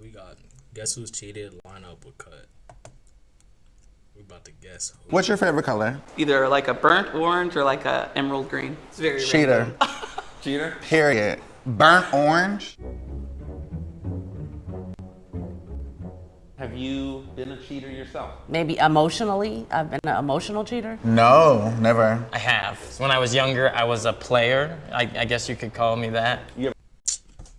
we got guess who's cheated lineup with cut. We about to guess. Who. What's your favorite color? Either like a burnt orange or like a emerald green. It's very Cheater. Cheater? Period. Burnt orange. Have you been a cheater yourself? Maybe emotionally, I've been an emotional cheater. No, never. I have. When I was younger, I was a player. I, I guess you could call me that. Yep.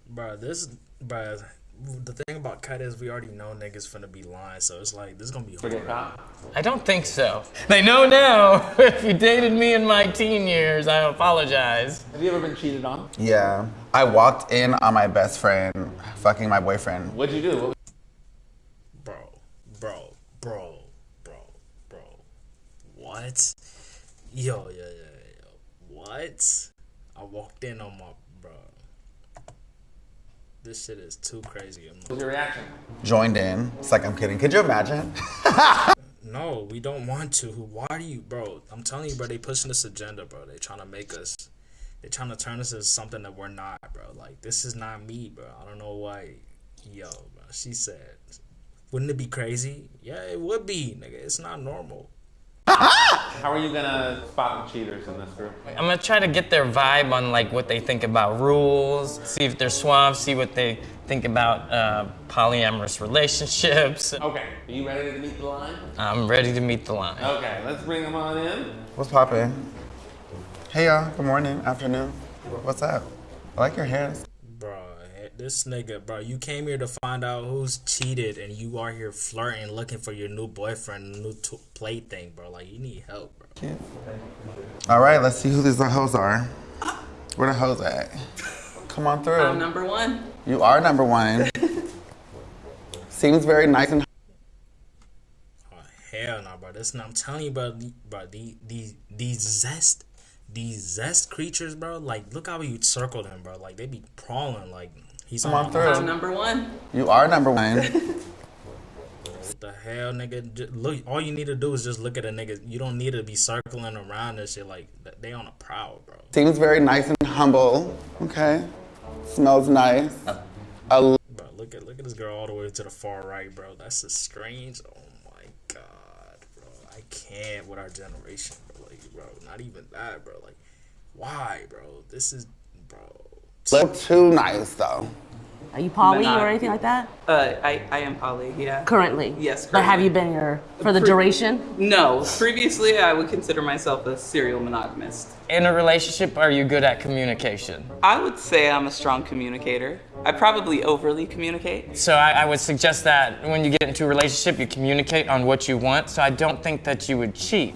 Bro, this, bro, the thing about cut is we already know niggas finna be lying, so it's like this is gonna be Forget hard. caught? I don't think so. They know now. if you dated me in my teen years, I apologize. Have you ever been cheated on? Yeah. I walked in on my best friend fucking my boyfriend. What'd you do? What Bro, bro, bro, bro, bro. What? Yo, yo, yo, yo. What? I walked in on my bro. This shit is too crazy. I'm was your reaction? Joined in. It's like I'm kidding. Could you imagine? No, we don't want to. Why do you, bro? I'm telling you, bro. They pushing this agenda, bro. They trying to make us. They trying to turn us into something that we're not, bro. Like this is not me, bro. I don't know why. Yo, bro. She said, "Wouldn't it be crazy?" Yeah, it would be, nigga. It's not normal. How are you gonna spot the cheaters in this group? I'm gonna try to get their vibe on like what they think about rules, see if they're suave, see what they think about uh, polyamorous relationships. Okay, are you ready to meet the line? I'm ready to meet the line. Okay, let's bring them on in. What's poppin'? Hey y'all. Good morning, afternoon. What's up? I like your hair. Bro, this nigga, bro, you came here to find out who's cheated, and you are here flirting, looking for your new boyfriend, new t- plaything, bro. Like you need help, bro. All right, let's see who these hoes are. Where the hoes at? Come on through. I'm number one. You are number one. Seems very nice and Oh, hell no, bro. This, I'm telling you, bro. the- Bro, the these these zest, these zest creatures, bro. Like, look how you circled him, bro. Like they be crawling. Like he's Come on. on through. I'm number one. you are number one. What the hell, nigga? J- Look, all you need to do is just look at a nigga. You don't need to be circling around and shit. Like they on a prowl, bro. Seems very nice and humble. Okay. Smells nice. Oh. A Bro, look at look at this girl all the way to the far right, bro. That's a strange. Oh my god, bro. I can't with our generation, bro. Like, bro, not even that, bro. Like, why, bro? This is, bro. Little too nice though. Are you poly Not- or anything like that? Uh, I, I am poly, yeah. Currently? Yes, But have you been here for the Pre- duration? No, previously I would consider myself a serial monogamist. In a relationship, are you good at communication? I would say I'm a strong communicator. I probably overly communicate. So I, I would suggest that when you get into a relationship, you communicate on what you want. So I don't think that you would cheat.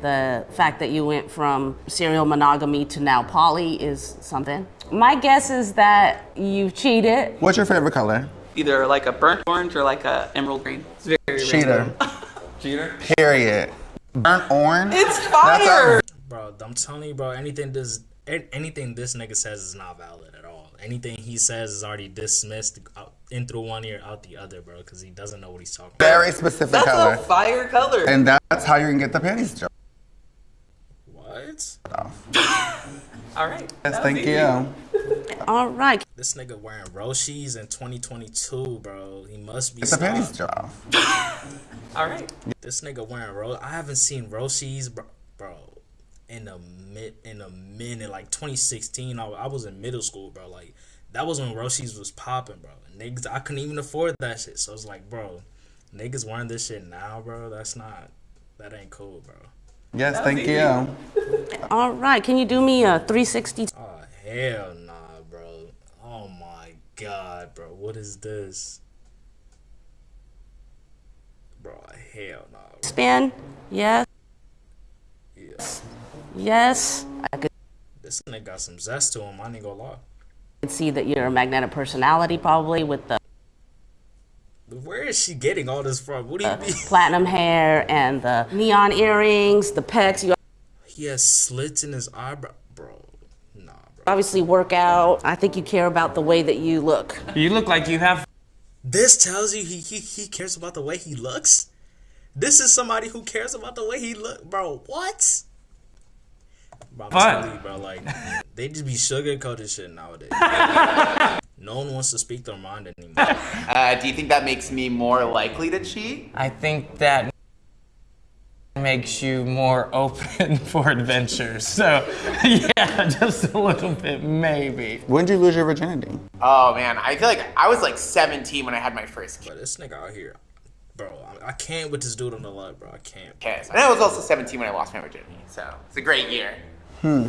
The fact that you went from serial monogamy to now poly is something. My guess is that you cheated. What's your favorite color? Either like a burnt orange or like a emerald green. It's very Cheater. Cheater? Period. Burnt orange. It's That's fire! Bro, I'm telling you, bro. Anything this, anything this nigga says is not valid at all. Anything he says is already dismissed out, in through one ear, out the other, bro. Because he doesn't know what he's talking about. Very specific That's color. a fire color. And that's how you can get the panties joke. What? All right. Yes, thank easy. you. All right. This nigga wearing Roshes in 2022, bro. He must be. Get the panties stopped. joke off. All right. This nigga wearing Ro. I haven't seen Roshes, bro, bro, in a mid in a minute. Like 2016, I, I was in middle school, bro. Like that was when Roshes was popping, bro. Niggas, I couldn't even afford that shit. So it's like, bro, niggas wearing this shit now, bro. That's not. That ain't cool, bro. Yes, was thank easy. you. All right. Can you do me a 360? Oh ah, hell nah, bro. Oh my god, bro. What is this? Bro, hell nah. Bro. spin? Yes. Yeah. Yes. I could This nigga got some zest to him. I ain't gonna lie. I see that you're a magnetic personality, probably with the Where is she getting all this from? What do you mean? platinum hair and the neon earrings, the pecs. You He has slits in his eyebrow, bro. Nah, bro. obviously work out. I think you care about the way that you look. You look like you have This tells you he, he he cares about the way he looks. This is somebody who cares about the way he look, bro. What? Bro, I'm telling you, bro. Like they just be sugarcoating shit nowadays. No one wants to speak their mind anymore. Uh, do you think that makes me more likely to cheat? I think that makes you more open for adventures. So, yeah, just a little bit, maybe. When did you lose your virginity? Oh man, I feel like I was like 17 when I had my first kid. but this nigga out here, bro, I, I can't with this dude on the left, bro. I can't. Okay, and I was also 17 when I lost my virginity, so it's a great year. Hmm.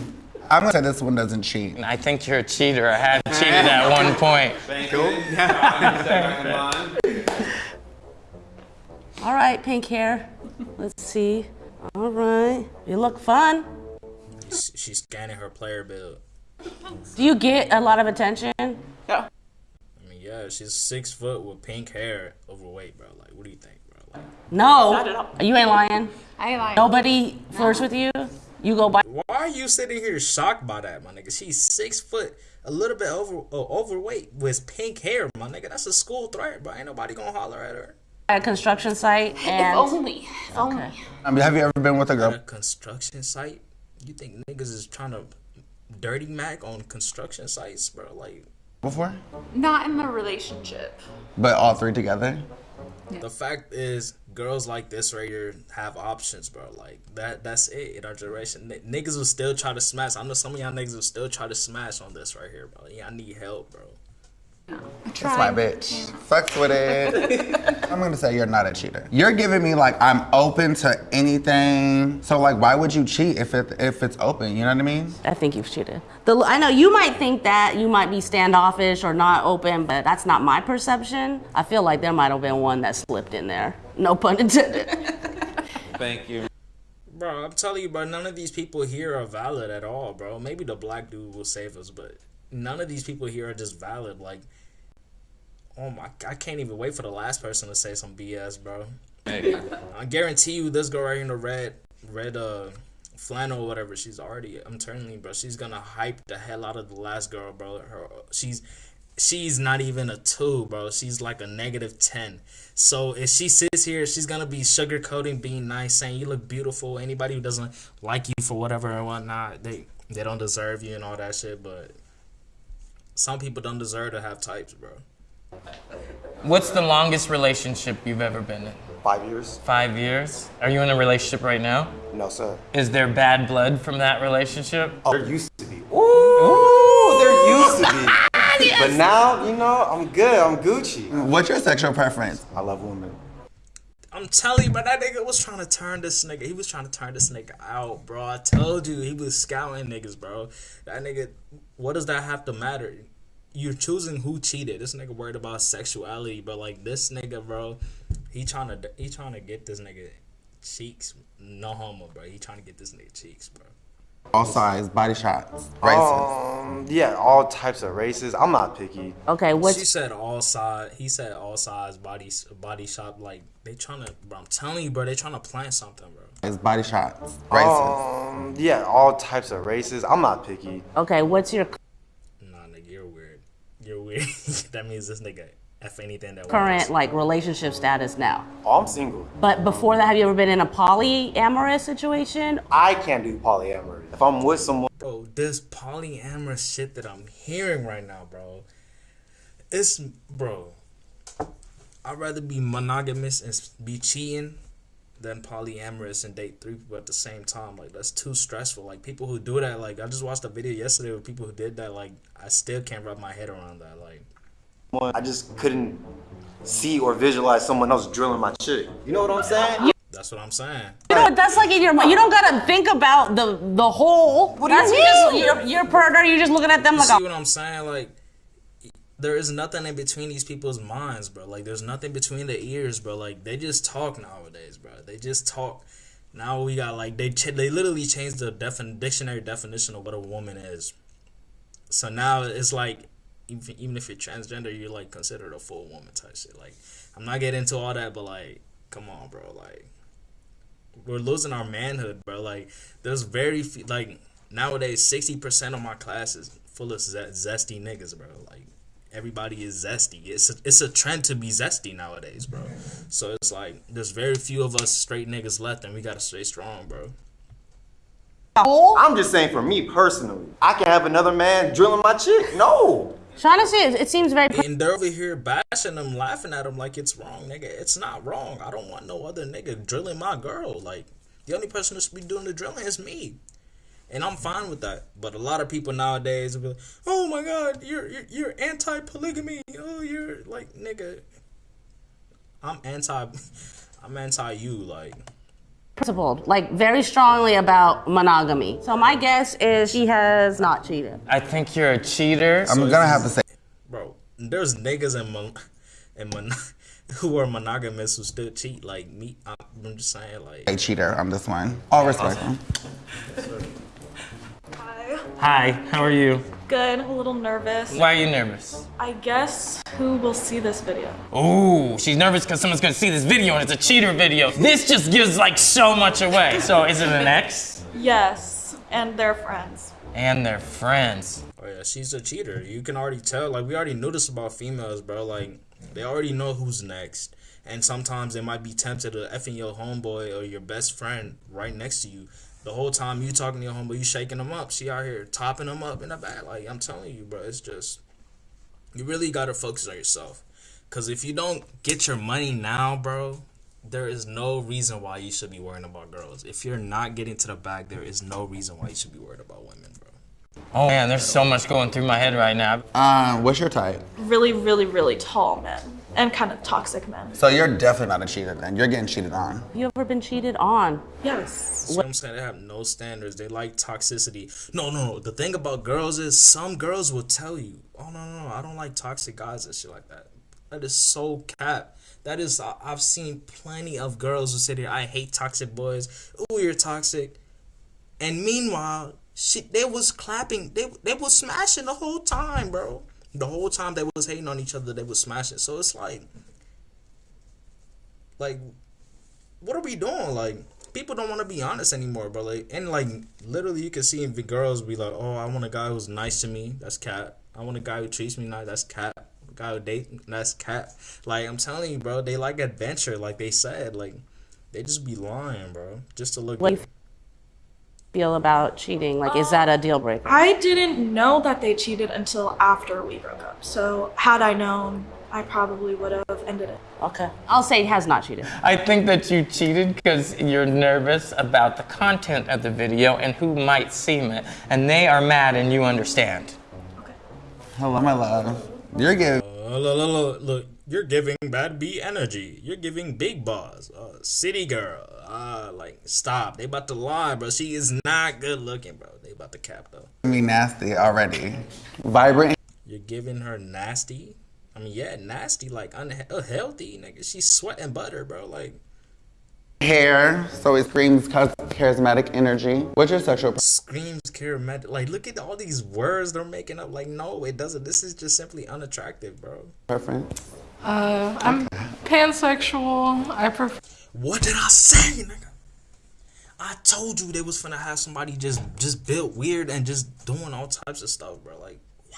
I'm gonna say this one doesn't cheat. I think you're a cheater. I had cheated at one point. All right, pink hair. Let's see. All right. You look fun. She's, she's scanning her player build. Do you get a lot of attention? Yeah. I mean, yeah, she's six foot with pink hair, overweight, bro. Like, what do you think, bro? Like, No. You ain't lying. I ain't lying. Nobody flirts with you. You go by. why are you sitting here shocked by that, my nigga? She's six foot, a little bit over uh, overweight with pink hair, my nigga. That's a school threat, bro. Ain't nobody gonna holler at her. At a construction site If and only. If only. I mean, have you ever been with a At a girl? construction site, you think niggas is trying to dirty mac on construction sites, bro? Like, before? Not in the relationship. But all three together? the fact is, girls like this right here have options, bro. Like that. That's it in our generation. N- niggas will still try to smash. I know some of y'all niggas will still try to smash on this right here, bro. Yeah, I need help, bro. That's my bitch. Fucks with it. I'm gonna say you're not a cheater. You're giving me like I'm open to anything. So like, why would you cheat if it if it's open? You know what I mean? I think you've cheated. The, I know you might think that you might be standoffish or not open, but that's not my perception. I feel like there might have been one that slipped in there. No pun intended. Thank you. Bro, I'm telling you, bro, none of these people here are valid at all, bro. Maybe the black dude will save us, but none of these people here are just valid. Like, oh my, I can't even wait for the last person to say some BS, bro. I guarantee you, this girl right here in the red, red, uh, flannel or whatever, she's already, I'm telling you, bro, she's gonna hype the hell out of the last girl, bro. Her, she's, she's not even a two, bro. She's like a negative ten. So if she sits here, she's gonna be sugarcoating, being nice, saying you look beautiful. Anybody who doesn't like you for whatever and whatnot, they they don't deserve you and all that shit. But some people don't deserve to have types, bro. What's the longest relationship you've ever been in? Five years? Five years? Are you in a relationship right now? No, sir. Is there bad blood from that relationship? Oh, there used to be. Ooh, there used to be. But now, you know, I'm good. I'm Gucci. What's your sexual preference? I love women. I'm telling you, but that nigga was trying to turn this nigga. He was trying to turn this nigga out, bro. I told you he was scouting niggas, bro. That nigga. What does that have to matter? You're choosing who cheated. This nigga worried about sexuality, but like this nigga, bro, he trying to he trying to get this nigga cheeks. No homo, bro. He trying to get this nigga cheeks, bro. All size, body shots, racist. Um, yeah, all types of races. I'm not picky. okay, what She what's said all size. He said all size body body shop. Like they trying to, bro. I'm telling you, bro. They trying to plant something, bro. It's body shots, racist. Um, yeah, all types of races. I'm not picky. okay? What's your Nah, nigga, you're weird. You're weird. that means this nigga f anything that current works. like relationship status now? Oh, I'm single. But before that, have you ever been in a polyamorous situation? I can't do polyamory. If I'm with someone, Bro, this polyamorous shit that I'm hearing right now, bro. It's bro. I'd rather be monogamous and be cheating than polyamorous and date three people at the same time. Like that's too stressful. Like people who do that, like I just watched a video yesterday with people who did that. Like I still can't wrap my head around that. Like I just couldn't see or visualize someone else drilling my chick. You know what I'm saying? that's what I'm saying. You know what? That's like in your mind. You don't gotta think about the the whole. What do you That's mean? just you're, you're a predator. You're just looking at them You like see a what I'm saying? Like, there is nothing in between these people's minds, bro. Like, there's nothing between the ears, bro. Like, they just talk nowadays, bro. They just talk. Now we got like they ch- they literally changed the defin- dictionary definition of what a woman is. So now it's like even even if you're transgender, you're like considered a full woman type shit. Like, I'm not getting into all that, but like, come on, bro. Like, we're losing our manhood, bro. Like, there's very few, like nowadays, sixty percent of my class is full of ze- zesty niggas, bro. Like, everybody is zesty. It's a, it's a trend to be zesty nowadays, bro. So it's like there's very few of us straight niggas left, and we gotta stay strong, bro. I'm just saying for me personally, I can have another man drilling my chick. No. Say it, seems very. And they're over here bashing them, laughing at them like it's wrong, nigga. It's not wrong. I don't want no other nigga drilling my girl. Like the only person should be doing the drilling is me, and I'm fine with that. But a lot of people nowadays will be like, "Oh my God, you're you're, you're anti-polygamy. Oh, you're like nigga." I'm anti. I'm anti you. Like principled, like very strongly about monogamy. So my guess is she has not cheated. I think you're a cheater. I'm gonna have to say, bro, there's niggas in mon- in mon- who are monogamous who still cheat. Like me, I'm just saying, like a cheater on this one. All respect. Hi. Hi, how are you? Good. A little nervous. Why are you nervous? I guess who will see this video? Ooh, she's nervous because someone's gonna see this video and it's a cheater video. This just gives like so much away. So is it an ex? Yes, and their friends. And their friends. Oh yeah, she's a cheater. You can already tell. Like we already knew this about females, bro. Like they already know who's next. And sometimes they might be tempted to effing your homeboy or your best friend right next to you. The whole time you talking to your homeboy, you shaking them up. She out here topping them up in the back. Like I'm telling you, bro, it's just you really gotta focus on yourself. Cause if you don't get your money now, bro, there is no reason why you should be worrying about girls. If you're not getting to the bag, there is no reason why you should be worried about women, bro. Oh man, there's so much going through my head right now. Uh, what's your type? Really, really, really tall men. And kind of toxic men. So you're definitely not a cheater then. You're getting cheated on. You ever been cheated on? Yes. You know what I'm saying? They have no standards. They like toxicity. No, no, no. The thing about girls is some girls will tell you, oh, no, no, no. I don't like toxic guys and shit like that. That is so cap. That is, I- I've seen plenty of girls who sit here, I hate toxic boys. Ooh, you're toxic. And meanwhile, shit, they was clapping. They, they was smashing the whole time, bro. The whole time they was hating on each other, they was smashing. So it's like, like, what are we doing? Like, people don't want to be honest anymore, bro. Like, and like, literally, you can see the girls be like, "Oh, I want a guy who's nice to me. That's cat. I want a guy who treats me nice. That's cat. A guy who date. That's cat. Like, I'm telling you, bro. They like adventure, like they said. Like, they just be lying, bro, just to look. You feel about cheating? Like, is that a deal breaker? I didn't know that they cheated until after we broke up. So, had I known, I probably would have ended it. Okay. I'll say he has not cheated. I think that you cheated because you're nervous about the content of the video and who might see it. And they are mad and you understand. Okay. Hello, my love. You're giving. Uh, look, look, look, look, you're giving bad B energy. You're giving big boss, uh, city girl. Uh, like stop. They about to lie, bro. She is not good looking, bro. They about to cap though. me nasty already. Vibrant. You're giving her nasty. I mean, yeah, nasty, like unhealthy, nigga. She's sweating butter, bro. Like Hair, so it screams charismatic energy. What's your sexual? screams charismatic. Like, look at all these words they're making up. Like, no, it doesn't. This is just simply unattractive, bro. preference? Uh, I'm pansexual. I prefer. What did I say, nigga? I told you they was finna have somebody just just built weird and just doing all types of stuff, bro. Like, wow.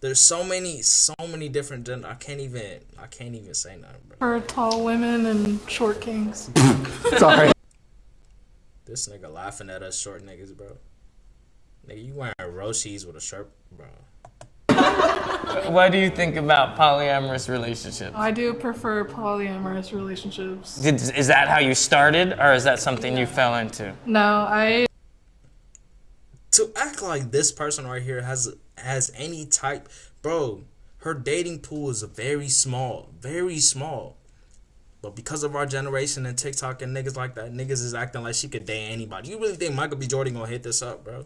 There's so many, so many different. Gen- I can't even, I can't even say nothing, bro. For tall women and short kings. Sorry. This nigga laughing at us short niggas, bro. Nigga, you wearing Roshes with a shirt, bro. What do you think about polyamorous relationships? I do prefer polyamorous relationships. Did, is that how you started, or is that something you fell into? No, I to act like this person right here has has any type bro her dating pool is very small very small but because of our generation and tiktok and niggas like that niggas is acting like she could date anybody you really think michael b jordan gonna hit this up bro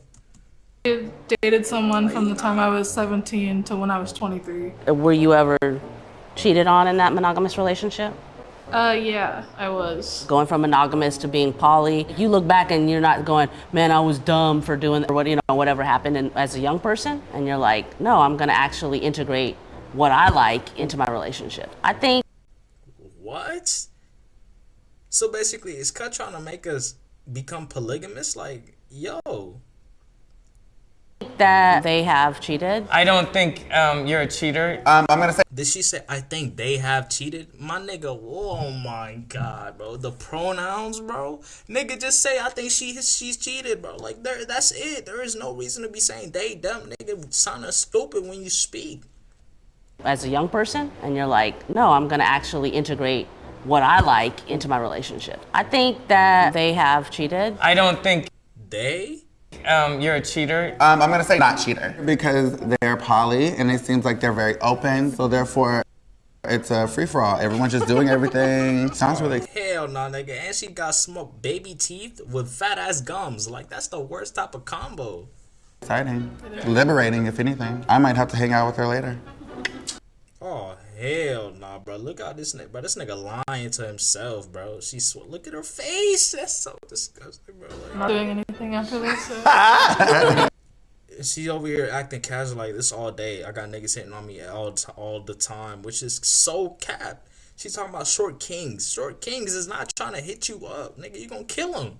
dated someone from the time I was 17 to when I was 23. Were you ever cheated on in that monogamous relationship? Uh, yeah, I was. Going from monogamous to being poly, you look back and you're not going, man, I was dumb for doing that, or what you know whatever happened in, as a young person, and you're like, no, I'm gonna actually integrate what I like into my relationship. I think what so basically is cut trying to make us become polygamous like yo that they have cheated. I don't think um, you're a cheater. Um, I'm gonna say. Did she say I think they have cheated? My nigga, oh my god, bro. The pronouns, bro. Nigga, just say I think she she's cheated, bro. Like there, that's it. There is no reason to be saying they them. Nigga, sound stupid when you speak. As a young person, and you're like, no, I'm gonna actually integrate what I like into my relationship. I think that they have cheated. I don't think they. Um, you're a cheater. Um, I'm gonna say not cheater because they're poly and it seems like they're very open. So therefore, it's a free for all. Everyone's just doing everything. Sounds really. Hell no, nigga. And she got smoked baby teeth with fat ass gums. Like that's the worst type of combo. Exciting, liberating, if anything. I might have to hang out with her later. Oh hell nah, bro. Look at this nigga, bro. This nigga lying to himself, bro. She sw- look at her face. That's so disgusting, bro. Like, Not doing anything after this. so- she over here acting casual like this all day. I got niggas hitting on me all t- all the time, which is so cap. She's talking about short kings. Short kings is not trying to hit you up, nigga. You gonna kill him.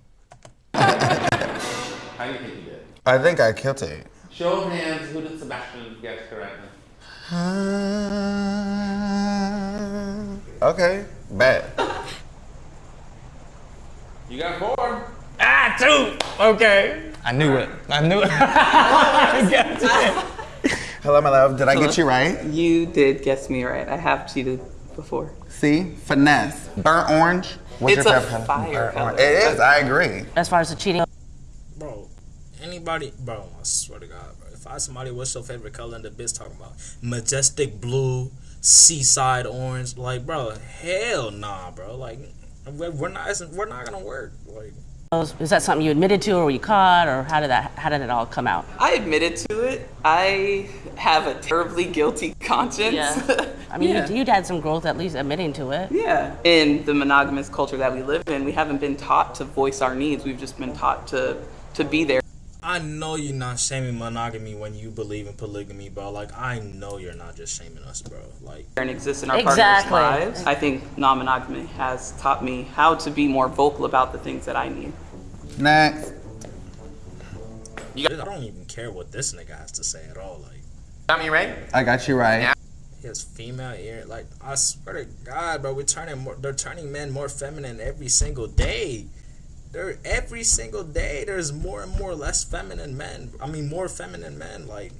How do you think you did? I think I killed it. Show of hands, who did Sebastian guess correctly? Uh, Okay, bad. You got four. Ah, two. Okay. I knew it. I knew it. I got it. Hello, my love. Did I get you right? You did guess me right. I have cheated before. See, finesse. Burnt orange. What's It's your a favorite fire Burnt color. orange. It is. I agree. As far as the cheating, Bro, anybody, bro, I swear to God, bro. If I somebody, what's your favorite color? And the bitch talking about majestic blue, seaside orange. Like, bro, hell nah, bro. Like, we're we're not, we're not gonna work. Like, is that something you admitted to, or were you caught, or how did that, how did it all come out? I admitted to it. I have a terribly guilty conscience. Yeah. I mean, Yeah. you, you'd had some growth at least admitting to it. Yeah. In the monogamous culture that we live in, we haven't been taught to voice our needs. We've just been taught to to be there. I know you're not shaming monogamy when you believe in polygamy, bro. Like, I know you're not just shaming us, bro. Like, and exist in our Exactly. partners' lives. I think non-monogamy has taught me how to be more vocal about the things that I need. Next. I don't even care what this nigga has to say at all. Like, Got me right? I got you right. his female ear, like, I swear to God, bro, we're turning more, they're turning men more feminine every single day. They're every single day. There's more and more less feminine men. I mean, more feminine men. Like,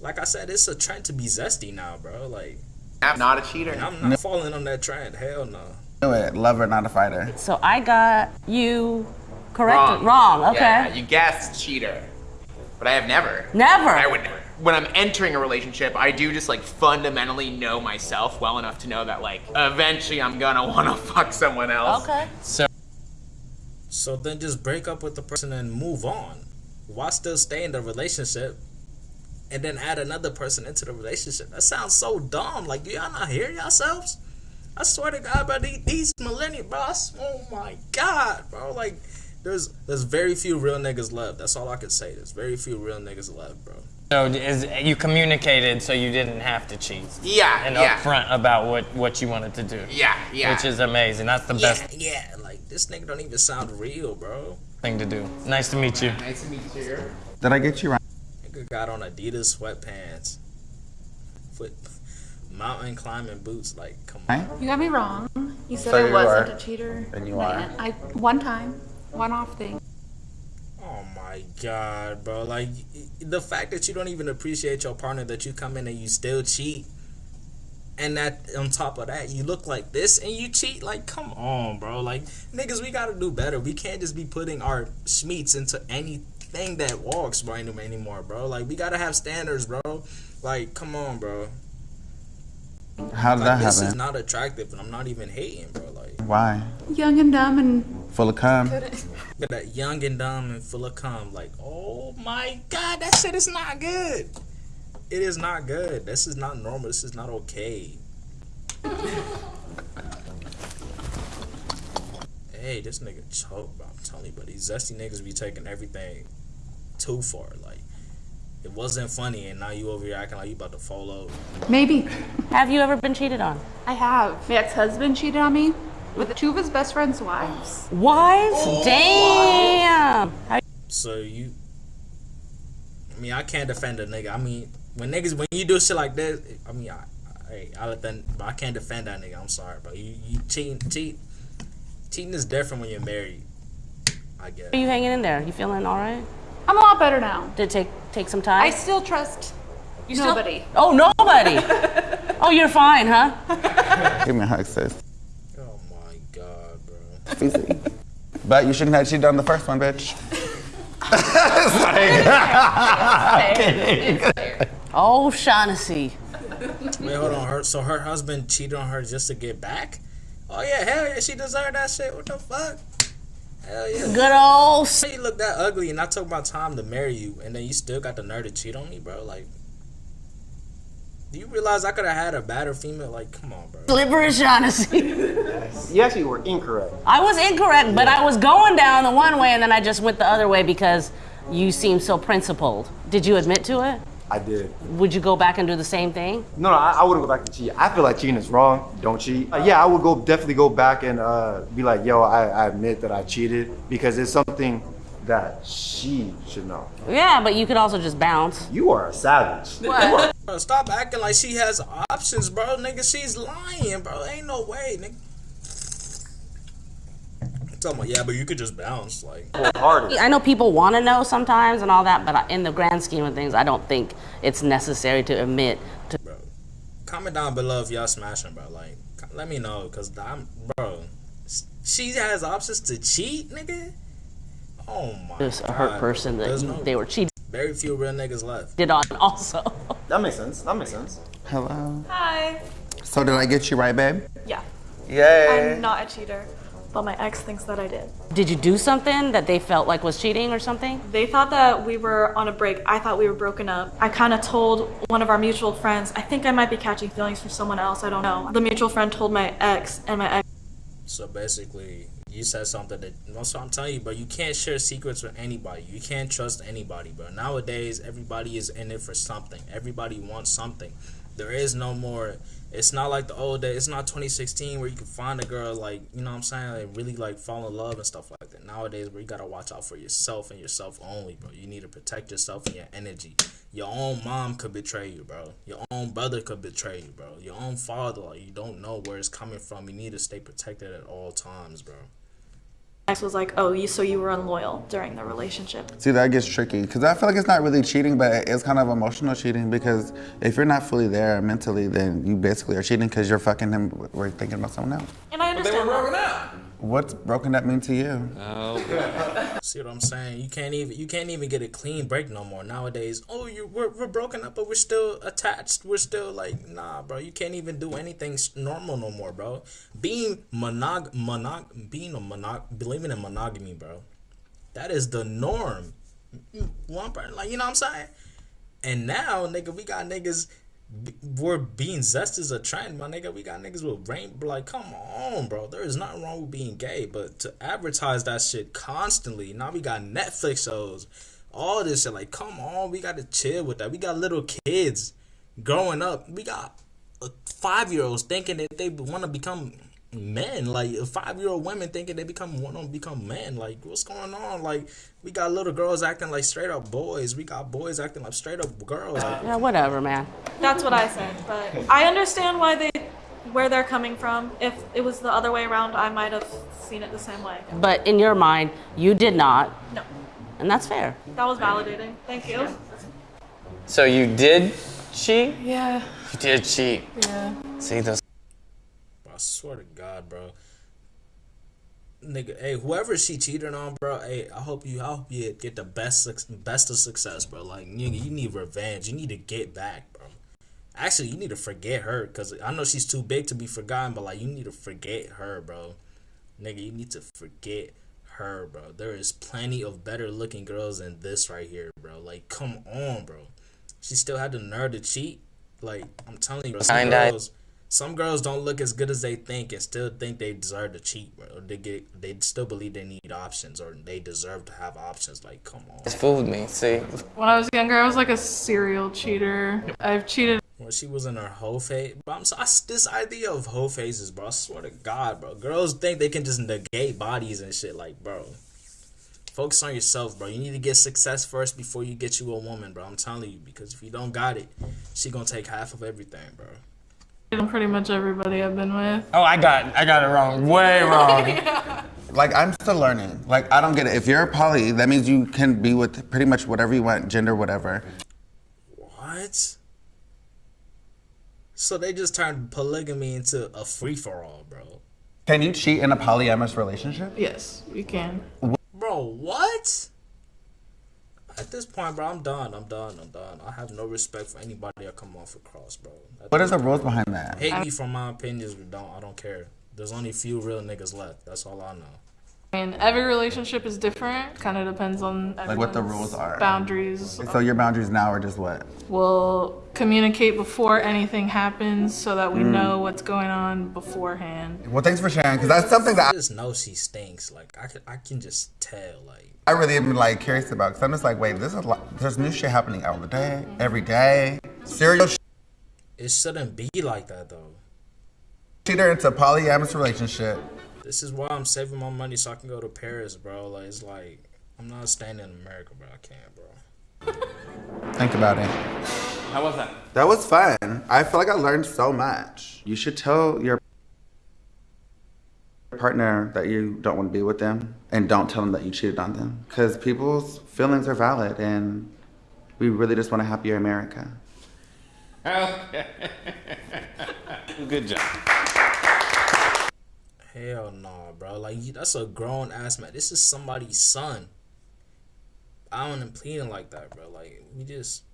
like I said, it's a trend to be zesty now, bro. Like, I'm not a cheater. and I'm not falling on that trend. Hell no. Do it. Lover, not a fighter. So I got you correct. Wrong. Wrong. Okay. Yeah, you guessed cheater. But I have never. Never. I would never. When I'm entering a relationship, I do just like fundamentally know myself well enough to know that like eventually I'm gonna wanna fuck someone else. Okay. So So then just break up with the person and move on. Why still stay in the relationship and then add another person into the relationship? That sounds so dumb. Like, do y'all not hear yourselves? I swear to God, bro, these, these millennials, bro, I s- oh my God, bro. Like, there's there's very few real niggas left. That's all I can say. There's very few real niggas left, bro. So is you communicated so you didn't have to cheat. Yeah, And yeah. upfront about what what you wanted to do. Yeah, yeah. Which is amazing. That's the best Yeah, yeah, like, this nigga don't even sound real, bro. thing to do. Nice to meet you. Nice to meet you. Did I get you right? Nigga got on Adidas sweatpants. Foot mountain climbing boots, like, come on. You got me wrong. You said So I you wasn't are. a cheater. And you Man, I one time, one off thing. Oh my god, bro. Like the fact that you don't even appreciate your partner that you come in and you still cheat. And that on top of that, you look like this and you cheat. Like, come on, bro. Like, niggas, we gotta do better. We can't just be putting our schmeats into anything that walks, bro, any- anymore, bro. Like, we gotta have standards, bro. Like, come on, bro. How did Like, that this is not attractive, and I'm not even hating, bro. Like, Why? Young and dumb and Full of cum. that young and dumb and full of cum. Like, oh my god, that shit is not good. It is not good. This is not normal. This is not okay. hey, this nigga choke, bro. I'm telling you, but these zesty niggas be taking everything too far. Like, it wasn't funny, and now you over here acting like you about to fall over. maybe. Have you ever been cheated on? I have. My ex-husband cheated on me with two of his best friend's wives. Wives? Oh, Damn. How- So you, I mean, I can't defend a nigga. I mean, when niggas when you do shit like this, I mean, I, hey, I let that, but I can't defend that nigga. I'm sorry, bro. You you cheating, cheat, cheating is different when you're married. I guess. Are you hanging in there? You feeling all right? I'm a lot better now. Did it take take some time? I still trust You still- nobody. oh, nobody. oh, you're fine, huh? Give me a hug, sis. Oh my god, bro. But you shouldn't have cheated on the first one, bitch. Oh, Shaughnessy. Wait, hold on. Her so her husband cheated on her just to get back? Oh yeah, hell yeah, she deserved that shit. What the fuck? Hell yeah. Good old. You look that ugly, and I took my time to marry you, and then you still got the nerve to cheat on me, bro. Like, do you realize I could have had a better female? Like, come on, bro. Slippery Shaughnessy. You actually were incorrect. I was incorrect, but I was going down the one way and then I just went the other way because you seemed so principled. Did you admit to it? I did. Would you go back and do the same thing? No, no, I, I wouldn't go back and cheat. I feel like cheating is wrong. Don't cheat. Uh, yeah, I would go definitely go back and uh, be like, yo, I, I admit that I cheated because it's something that she should know. Yeah, but you could also just bounce. You are a savage. Bro, stop acting like she has options, bro. Nigga, she's lying, bro. Ain't no way, nigga. Tell me, yeah, but you could just bounce, like. I know people want to know sometimes and all that, but in the grand scheme of things, I don't think it's necessary to admit to. bro, Comment down below if y'all smashing, bro. Like, let me know, cause I'm, bro. She has options to cheat, nigga. Oh my. Just a hurt God, person bro. that no- they were cheating Very few real niggas left. did on also. That makes sense. That makes sense. Hello. Hi. So did I get you right, babe? Yeah. Yay. I'm not a cheater, but my ex thinks that I did. Did you do something that they felt like was cheating or something? They thought that we were on a break. I thought we were broken up. I kind of told one of our mutual friends, I think I might be catching feelings for someone else. I don't know. The mutual friend told my ex, and my ex. So basically, you said something that. That's what I'm telling you, but You can't share secrets with anybody. You can't trust anybody, But Nowadays, everybody is in it for something. Everybody wants something. There is no more. It's not like the old days. It's not 2016 where you can find a girl like you know what I'm saying, like really like fall in love and stuff like that. Nowadays, where you gotta watch out for yourself and yourself only, bro. You need to protect yourself and your energy. Your own mom could betray you, bro. Your own brother could betray you, bro. Your own father, like you don't know where it's coming from. You need to stay protected at all times, bro. Ex was like, "Oh, you so you were unloyal during the relationship." See, that gets tricky because I feel like it's not really cheating, but it's kind of emotional cheating because if you're not fully there mentally, then you basically are cheating because you're fucking him. We're thinking about someone else. And I understand. they were broken up. What's broken up mean to you? Oh, See what I'm saying? You can't even you can't even get a clean break no more nowadays. Oh, you we're, we're broken up, but we're still attached. We're still like nah, bro. You can't even do anything normal no more, bro. Being monog monog being a monog believing in monogamy, bro. That is the norm. Mm, mm, one person, like you know what I'm saying. And now, nigga, we got niggas. We're being zest is a trend, my nigga. We got niggas with rain. Like, come on, bro. There is nothing wrong with being gay, but to advertise that shit constantly. Now we got Netflix shows, all this shit. Like, come on, we got to chill with that. We got little kids growing up. We got uh, five year olds thinking that they want to become men. Like five year old women thinking they become want to become men. Like, what's going on? Like, we got little girls acting like straight up boys. We got boys acting like straight up girls. Like, Yeah, whatever, man. That's what I said, but I understand why they, where they're coming from. If it was the other way around, I might have seen it the same way. But in your mind, you did not, No, and that's fair. that was validating. Thank you. So you did cheat? Yeah. You did cheat. Yeah. See those Bro, I swear to God, bro. Nigga, hey, whoever she cheating on, bro, hey, I hope you, I hope you get the best, best of success, bro. Like, nigga, you need revenge. You need to get back, bro. Actually, you need to forget her, cause I know she's too big to be forgotten, but like, you need to forget her, bro. Nigga, you need to forget her, bro. There is plenty of better looking girls than this right here, bro. Like, come on, bro. She still had the nerve to cheat. Like, I'm telling you, bro. Some girls, some girls don't look as good as they think and still think they deserve to cheat, bro. Or they get, they still believe they need options or they deserve to have options. Like, come on. It's fooled me. See, When I was younger, I was like a serial cheater. I've cheated. When she was in her whole phase, bro I'm so, I, this idea of whole phases, bro. I swear to God, bro. Girls think they can just negate bodies and shit, like, bro. Focus on yourself, bro. You need to get success first before you get you a woman, bro. I'm telling you, because if you don't got it, she gonna take half of everything, bro. Pretty much everybody I've been with. Oh, I got I got it wrong. Way wrong. Like I'm still learning. Like I don't get it. If you're a poly, that means you can be with pretty much whatever you want, gender, whatever. What? So they just turned polygamy into a free for all, bro. Can you cheat in a polyamorous relationship? Yes, you can. Bro, what? At this point, bro, I'm done. I'm done. I'm done. I have no respect for anybody I come off across, bro. At What are this the rules behind that? Hate me for my opinions, but don't. I don't care. There's only a few real niggas left. That's all I know. I mean, every relationship is different. Kind of depends on Like what the rules are. boundaries. So your boundaries now are just what? We'll communicate before anything happens so that we Mm. know what's going on beforehand. Well, thanks for sharing, because that's something that I just know she stinks. Like I can, I can just tell. Like I really am like curious about. Because I'm just like, wait, this is like, there's new shit happening all the day, mm-hmm. every day. Serial it shouldn't be like that though. cheater into a polyamorous relationship. This is why I'm saving my money so I can go to Paris, bro. Like it's like I'm not staying in America, bro. I can't, bro. Think about it. How was that? That was fun. I feel like I learned so much. You should tell your partner that you don't want to be with them and don't tell them that you cheated on them because people's feelings are valid and we really just want a happier America. Okay. Good job. Hell no, bro. Like that's a grown ass man. This is somebody's son. I don't even pleading like that, bro. Like we just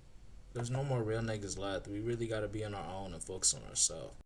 there's no more real niggas left. We really gotta be on our own and focus on ourselves.